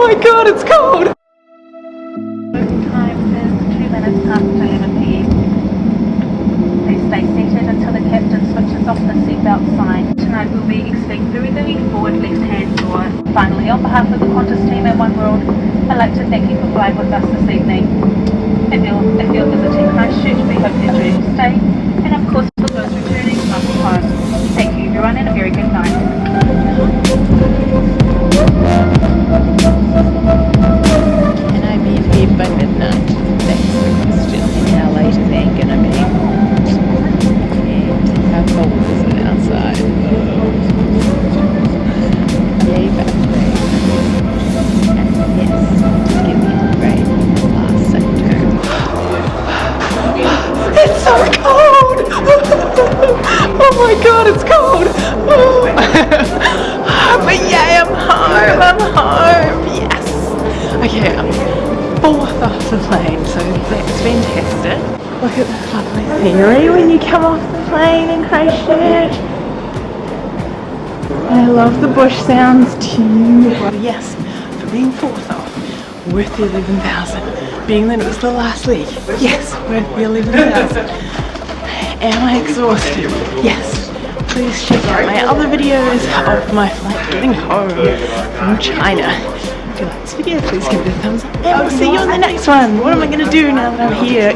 my god, it's cold! Time is two minutes past 11 p.m. Please stay seated until the captain switches off the seatbelt sign. Tonight we'll be exiting through the left-hand door. Finally, on behalf of the Qantas team at One World, I'd like to thank you for flying with us this evening. If you're, if you're we hope you stay. And of course, for those returning, home. Thank you everyone a very good night. By midnight? That's the question. And how late is that gonna be? And how cold is it outside? Yay, battery. And yes, give me a great last sector. It's so cold! oh my god, it's cold! but yay, I'm home! I'm home! Yes! Okay, I'm plane, so that's fantastic. Look at this lovely scenery when you come off the plane in Christchurch. I love the bush sounds too. Yes, for being fourth off, worth the 11,000. Being that it was the last week, yes, worth the 11,000. Am I exhausted? Yes. Please check out my other videos of my flight getting home from China. If you like this video, please give it a thumbs up and we'll see you on the next one. What am I going to do now that I'm here?